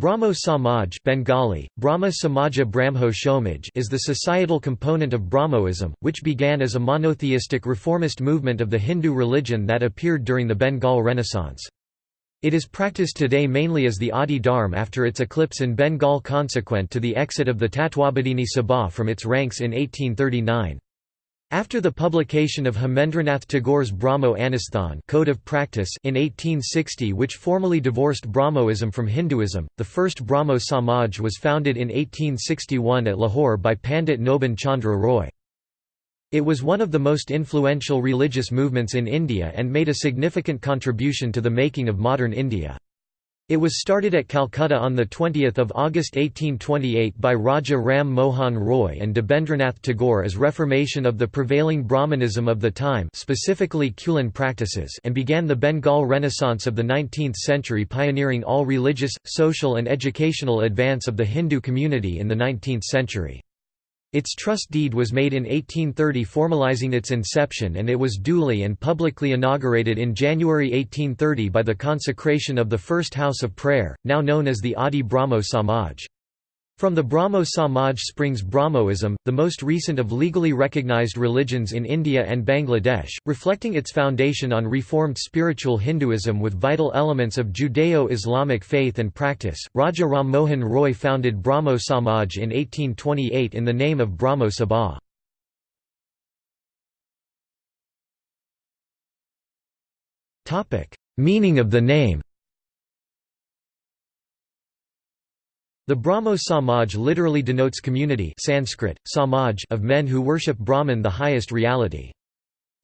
Brahmo Samaj Bengali, Brahma Samaja Brahmo Shomaj is the societal component of Brahmoism, which began as a monotheistic reformist movement of the Hindu religion that appeared during the Bengal Renaissance. It is practiced today mainly as the Adi Dharm after its eclipse in Bengal consequent to the exit of the Tatwabodhini Sabha from its ranks in 1839. After the publication of Hemendranath Tagore's Brahmo Anusthan Code of Practice in 1860 which formally divorced Brahmoism from Hinduism, the first Brahmo Samaj was founded in 1861 at Lahore by Pandit Nobin Chandra Roy. It was one of the most influential religious movements in India and made a significant contribution to the making of modern India. It was started at Calcutta on 20 August 1828 by Raja Ram Mohan Roy and Debendranath Tagore as reformation of the prevailing Brahmanism of the time specifically Kulin practices and began the Bengal Renaissance of the 19th century pioneering all religious, social and educational advance of the Hindu community in the 19th century. Its trust deed was made in 1830 formalizing its inception and it was duly and publicly inaugurated in January 1830 by the consecration of the first house of prayer, now known as the Adi Brahmo Samaj. From the Brahmo Samaj springs Brahmoism, the most recent of legally recognized religions in India and Bangladesh, reflecting its foundation on reformed spiritual Hinduism with vital elements of Judeo-Islamic faith and practice. Raja Ram Mohan Roy founded Brahmo Samaj in 1828 in the name of Brahmo Sabha. Meaning of the name The Brahmo Samaj literally denotes community Sanskrit, samaj of men who worship Brahman the highest reality.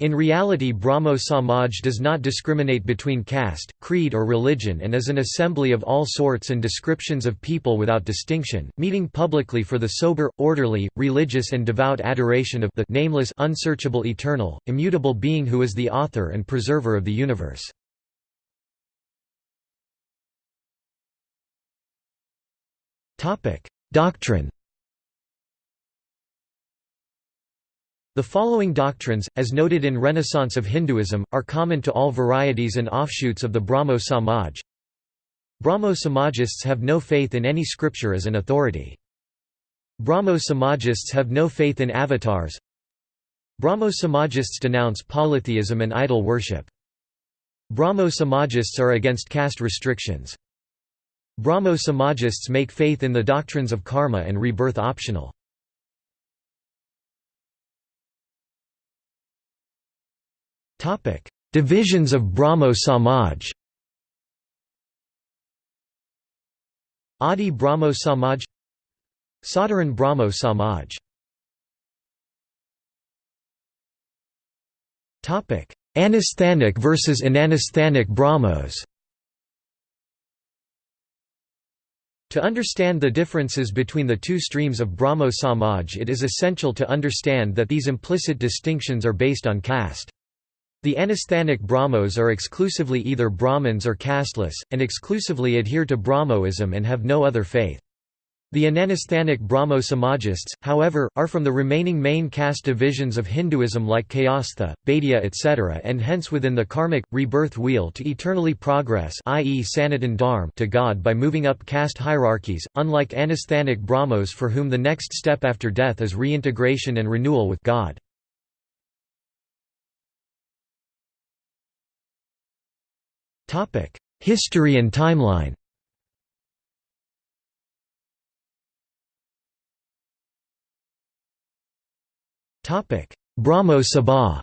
In reality Brahmo Samaj does not discriminate between caste, creed or religion and is an assembly of all sorts and descriptions of people without distinction, meeting publicly for the sober, orderly, religious and devout adoration of the nameless unsearchable eternal, immutable being who is the author and preserver of the universe. Doctrine The following doctrines, as noted in Renaissance of Hinduism, are common to all varieties and offshoots of the Brahmo Samaj. Brahmo Samajists have no faith in any scripture as an authority. Brahmo Samajists have no faith in avatars. Brahmo Samajists denounce polytheism and idol worship. Brahmo Samajists are against caste restrictions. Brahmo Samajists make faith in the doctrines of karma and rebirth optional. Divisions of Brahmo Samaj Adi Brahmo Samaj Sadharan Brahmo Samaj Anusthanic versus ananusthanic Brahmos To understand the differences between the two streams of Brahmo Samaj it is essential to understand that these implicit distinctions are based on caste. The anusthanic Brahmos are exclusively either Brahmins or casteless, and exclusively adhere to Brahmoism and have no other faith. The Ananusthanic Brahmo Samajists, however, are from the remaining main caste divisions of Hinduism like Kayastha, Baidya etc. and hence within the karmic, rebirth wheel to eternally progress i.e. Sanatan Dharm to God by moving up caste hierarchies, unlike Anusthanic Brahmos for whom the next step after death is reintegration and renewal with God. History and timeline Brahmo Sabha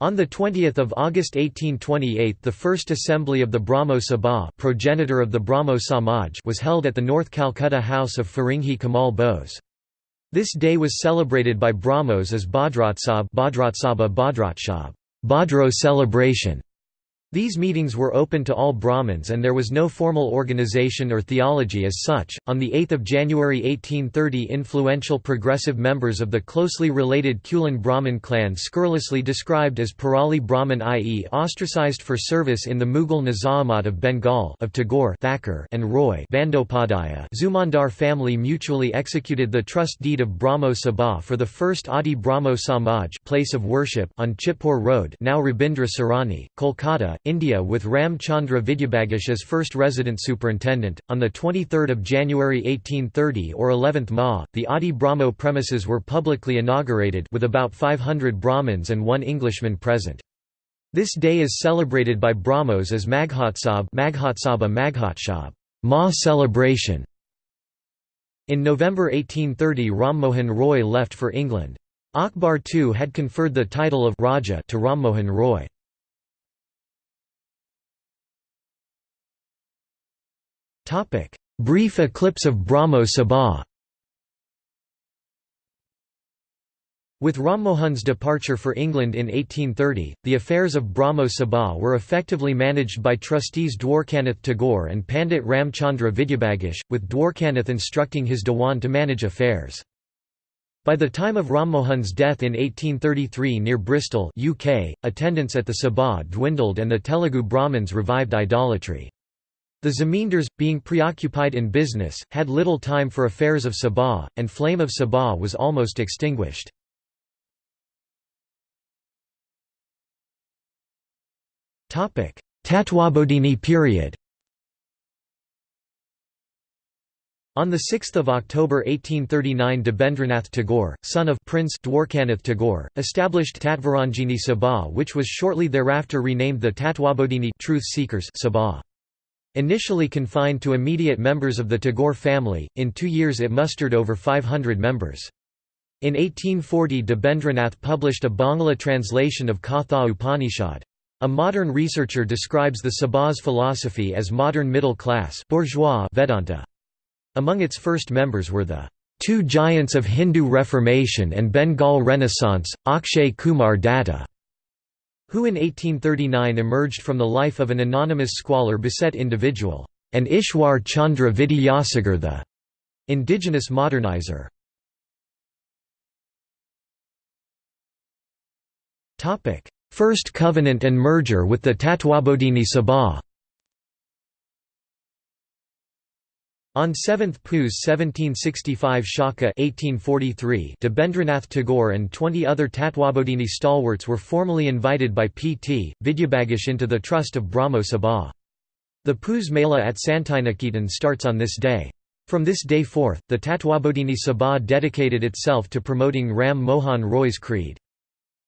On 20 August 1828 the first assembly of the Brahmo Sabha progenitor of the Brahmo Samaj was held at the North Calcutta house of Faringhi Kamal Bose. This day was celebrated by Brahmos as Bhadratsab Bhadro celebration. These meetings were open to all Brahmins and there was no formal organization or theology as such. On the 8th of January 1830, influential progressive members of the closely related Kulin Brahmin clan scurrilously described as Pirali Brahmin i.e. ostracized for service in the Mughal Nizamat of Bengal of Tagore Thakur and Roy Bandopadhyaya Zamindar family mutually executed the trust deed of Brahmo Sabha for the first Adi Brahmo Samaj place of worship on Chitpur Road now Rabindra Sarani, Kolkata, India with Ram Chandra Vidyabhagish as first resident superintendent. On the 23rd of January 1830 or 11th Ma, the Adi Brahmo premises were publicly inaugurated with about 500 Brahmins and one Englishman present. This day is celebrated by Brahmos as Maghotsab Maghotsaba Maghotshab, Ma celebration. In November 1830 Ram Mohan Roy left for England. Akbar too had conferred the title of Raja to Ram Mohan Roy. Brief eclipse of Brahmo Sabha With Rammohan's departure for England in 1830, the affairs of Brahmo Sabha were effectively managed by trustees Dwarkanath Tagore and Pandit Ramchandra Vidyabhagish, with Dwarkanath instructing his Dewan to manage affairs. By the time of Rammohan's death in 1833 near Bristol UK, attendance at the Sabha dwindled and the Telugu Brahmins revived idolatry. The Zamindars, being preoccupied in business, had little time for affairs of Sabha, and flame of Sabha was almost extinguished. Tatwabodhini period On 6 October 1839 Debendranath Tagore, son of Prince Dwarkanath Tagore, established Tatvaranjini Sabha which was shortly thereafter renamed the Tatwabodhini Truth Seekers Sabha. Initially confined to immediate members of the Tagore family, in two years it mustered over 500 members. In 1840 Debendranath published a Bangla translation of Katha Upanishad. A modern researcher describes the Sabha's philosophy as modern middle class bourgeois Vedanta. Among its first members were the two giants of Hindu Reformation and Bengal Renaissance, Akshay Kumar Datta, who in 1839 emerged from the life of an anonymous squalor beset individual, and Ishwar Chandra Vidyasagar the indigenous modernizer. First covenant and merger with the Tatwabodhini Sabha On 7th Puz 1765 Shaka 1843, Debendranath Tagore and 20 other Tatwabodhini stalwarts were formally invited by P.T. Vidyabhagish into the trust of Brahmo Sabha. The Puz Mela at Santiniketan starts on this day. From this day forth, the Tatwabodhini Sabha dedicated itself to promoting Ram Mohan Roy's creed.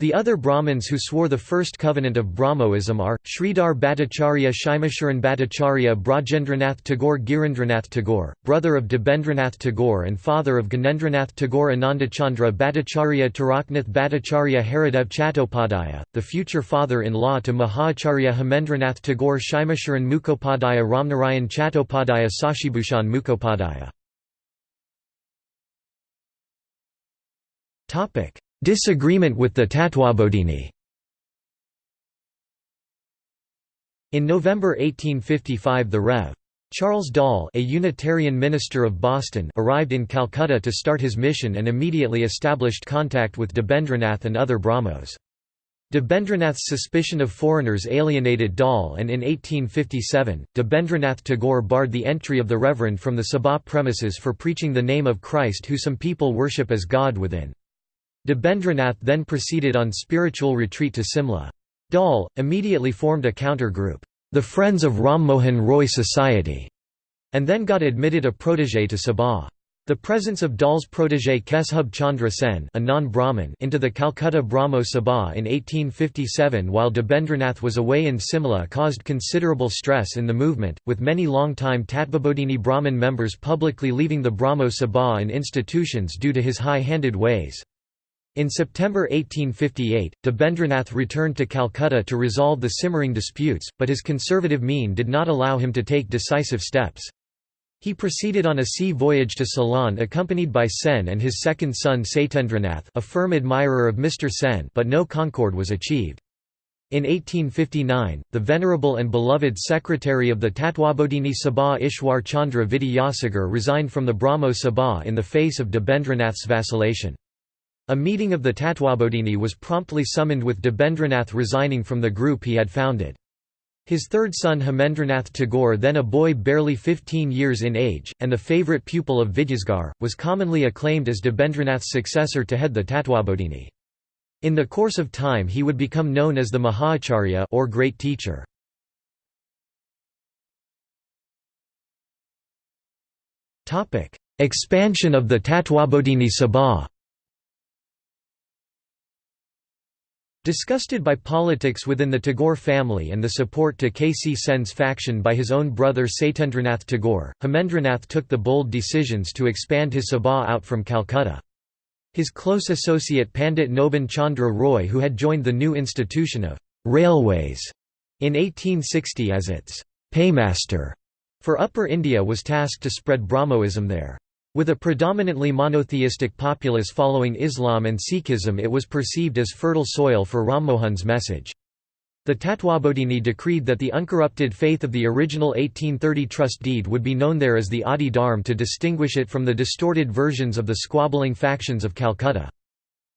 The other Brahmins who swore the first covenant of Brahmoism are, Sridhar Bhattacharya Shaimasharan Bhattacharya Brajendranath Tagore Girindranath Tagore, brother of Debendranath Tagore and father of Ganendranath Tagore Anandachandra Bhattacharya Taraknath Bhattacharya Haridev Chattopadhyaya, the future father-in-law to Mahacharya Hemendranath Tagore Shaimasharan Mukhopadhyaya Ramnarayan Chattopadhyaya Sashibhushan Mukhopadhyaya Disagreement with the Tatwabodhini In November 1855 the Rev. Charles Dall a Unitarian minister of Boston arrived in Calcutta to start his mission and immediately established contact with Debendranath and other Brahmos. Debendranath's suspicion of foreigners alienated Dall and in 1857, Debendranath Tagore barred the entry of the Reverend from the Sabha premises for preaching the name of Christ who some people worship as God within. Debendranath then proceeded on spiritual retreat to Simla. Dall, immediately formed a counter-group, the Friends of Ram Mohan Roy Society, and then got admitted a protégé to Sabha. The presence of Dall's protégé Keshub Chandra Sen a non-Brahmin into the Calcutta Brahmo Sabha in 1857 while Debendranath was away in Simla caused considerable stress in the movement, with many long-time Tatwabodhini Brahmin members publicly leaving the Brahmo Sabha and institutions due to his high-handed ways. In September 1858, Debendranath returned to Calcutta to resolve the simmering disputes, but his conservative mien did not allow him to take decisive steps. He proceeded on a sea voyage to Ceylon accompanied by Sen and his second son Satyendranath a firm admirer of Mr. Sen but no concord was achieved. In 1859, the venerable and beloved secretary of the Tatwabodhini Sabha Ishwar Chandra Vidyasagar resigned from the Brahmo Sabha in the face of Debendranath's vacillation. A meeting of the Tatwabodhini was promptly summoned with Debendranath resigning from the group he had founded. His third son Hemendranath Tagore then a boy barely 15 years in age, and the favourite pupil of Vidyasagar, was commonly acclaimed as Debendranath's successor to head the Tatwabodhini. In the course of time he would become known as the Mahacharya or Great Teacher. Expansion of the Tatwabodhini Sabha Disgusted by politics within the Tagore family and the support to K. C. Sen's faction by his own brother Satyendranath Tagore, Hemendranath took the bold decisions to expand his Sabha out from Calcutta. His close associate Pandit Nobin Chandra Roy who had joined the new institution of «railways» in 1860 as its «paymaster» for Upper India was tasked to spread Brahmoism there. With a predominantly monotheistic populace following Islam and Sikhism it was perceived as fertile soil for Rammohun's message. The Tatwabodhini decreed that the uncorrupted faith of the original 1830 trust deed would be known there as the Adi Dharm to distinguish it from the distorted versions of the squabbling factions of Calcutta.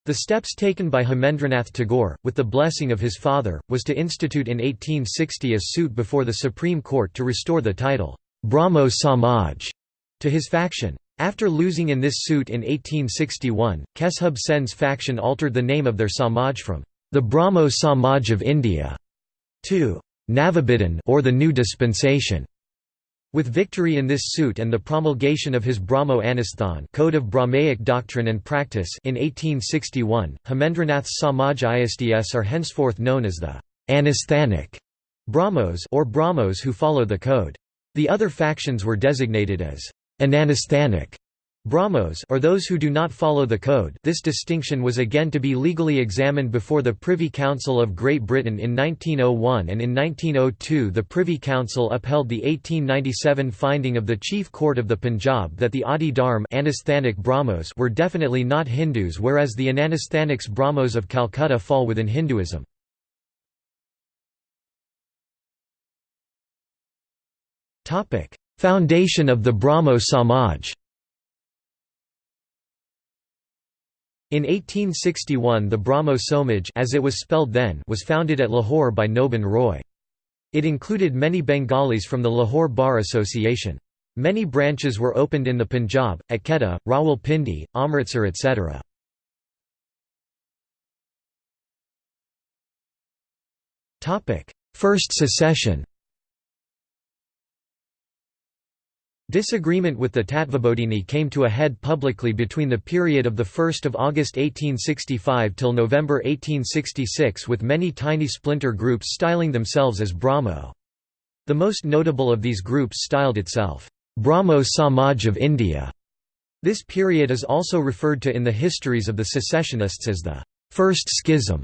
The steps taken by Hemendranath Tagore, with the blessing of his father, was to institute in 1860 a suit before the Supreme Court to restore the title, Brahmo Samaj, to his faction. After losing in this suit in 1861, Keshub Sen's faction altered the name of their Samaj from the Brahmo Samaj of India to Navabidhan or the New Dispensation. With victory in this suit and the promulgation of his Brahmo Anusthan Code of Brahmaic Doctrine and Practice in 1861, Hemendranath's Samajists are henceforth known as the Anusthanic Brahmos or Brahmos who follow the code. The other factions were designated as Ananusthanic Brahmos or those who do not follow the code. This distinction was again to be legally examined before the Privy Council of Great Britain in 1901 and in 1902 the Privy Council upheld the 1897 finding of the Chief Court of the Punjab that the Adi Dharm Brahmos were definitely not Hindus whereas the Ananusthanics Brahmos of Calcutta fall within Hinduism. Foundation of the Brahmo Samaj In 1861 the Brahmo Somaj as it was spelled then was founded at Lahore by Nobin Roy. It included many Bengalis from the Lahore Bar Association. Many branches were opened in the Punjab, at Quetta, Rawalpindi, Amritsar etc. First secession Disagreement with the Tatwabodhini came to a head publicly between the period of 1 August 1865 till November 1866 with many tiny splinter groups styling themselves as Brahmo. The most notable of these groups styled itself, Brahmo Samaj of India. This period is also referred to in the histories of the secessionists as the First Schism.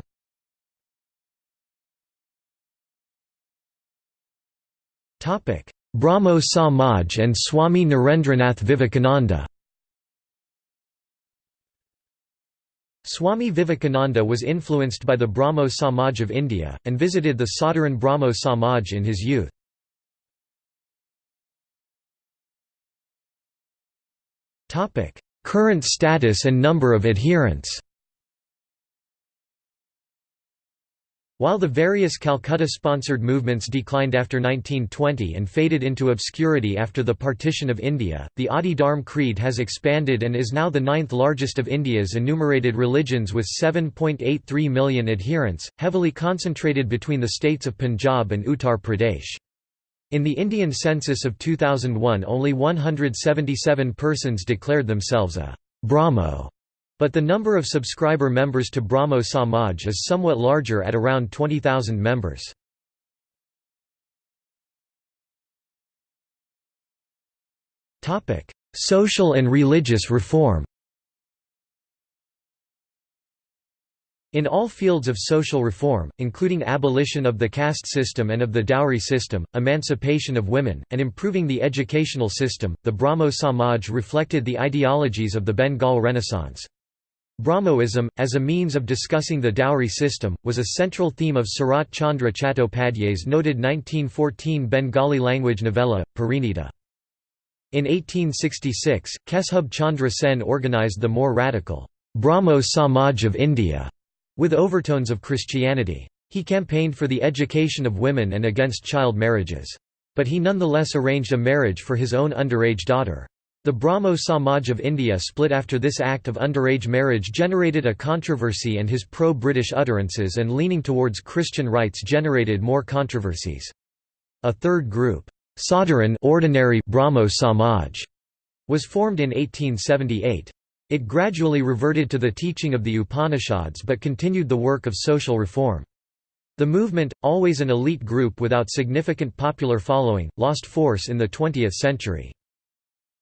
Topic Brahmo Samaj and Swami Narendranath Vivekananda Swami Vivekananda was influenced by the Brahmo Samaj of India, and visited the Sadharan Brahmo Samaj in his youth. Current status and number of adherents While the various Calcutta-sponsored movements declined after 1920 and faded into obscurity after the partition of India, the Adi Dharm Creed has expanded and is now the ninth largest of India's enumerated religions with 7.83 million adherents, heavily concentrated between the states of Punjab and Uttar Pradesh. In the Indian census of 2001 only 177 persons declared themselves a Brahmo but the number of subscriber members to Brahmo Samaj is somewhat larger at around 20,000 members. Social and religious reform In all fields of social reform, including abolition of the caste system and of the dowry system, emancipation of women, and improving the educational system, the Brahmo Samaj reflected the ideologies of the Bengal Renaissance. Brahmoism, as a means of discussing the dowry system, was a central theme of Sarat Chandra Chattopadhyay's noted 1914 Bengali language novella, Parinita. In 1866, Keshub Chandra Sen organized the more radical, Brahmo Samaj of India, with overtones of Christianity. He campaigned for the education of women and against child marriages. But he nonetheless arranged a marriage for his own underage daughter. The Brahmo Samaj of India split after this act of underage marriage generated a controversy and his pro-British utterances and leaning towards Christian rights generated more controversies. A third group, Sadharan ordinary Brahmo Samaj, was formed in 1878. It gradually reverted to the teaching of the Upanishads but continued the work of social reform. The movement, always an elite group without significant popular following, lost force in the 20th century.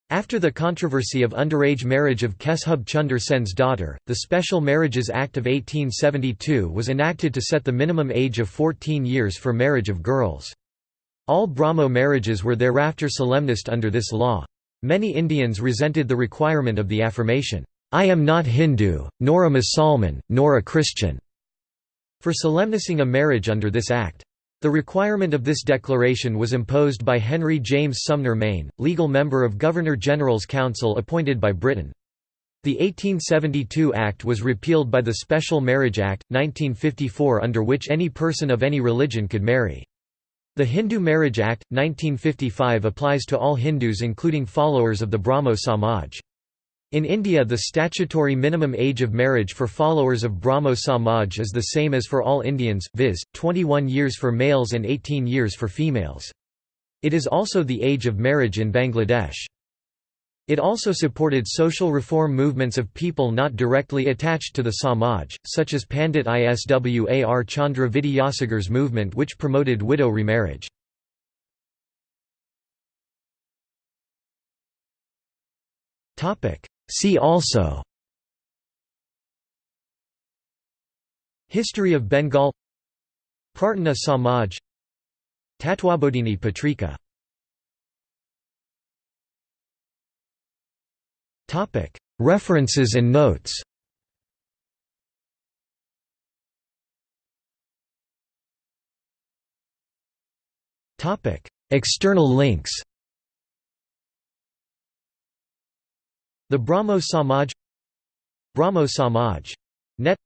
After the controversy of underage marriage of Keshub Chunder Sen's daughter, the Special Marriages Act of 1872 was enacted to set the minimum age of 14 years for marriage of girls. All Brahmo marriages were thereafter solemnized under this law. Many Indians resented the requirement of the affirmation, "'I am not Hindu, nor a Musalman, nor a Christian' for solemnizing a marriage under this act. The requirement of this declaration was imposed by Henry James Sumner Maine, legal member of Governor-General's Council appointed by Britain. The 1872 Act was repealed by the Special Marriage Act, 1954 under which any person of any religion could marry. The Hindu Marriage Act, 1955 applies to all Hindus including followers of the Brahmo Samaj. In India the statutory minimum age of marriage for followers of Brahmo Samaj is the same as for all Indians, viz., 21 years for males and 18 years for females. It is also the age of marriage in Bangladesh. It also supported social reform movements of people not directly attached to the Samaj, such as Pandit Iswar Chandra Vidyasagar's movement which promoted widow remarriage. See also History of Bengal Prarthana Samaj Tatwabodhini Patrika Topic. References and notes Topic. External links The Brahmo Samaj Brahmo Samaj. Net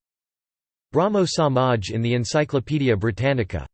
Brahmo Samaj in the Encyclopaedia Britannica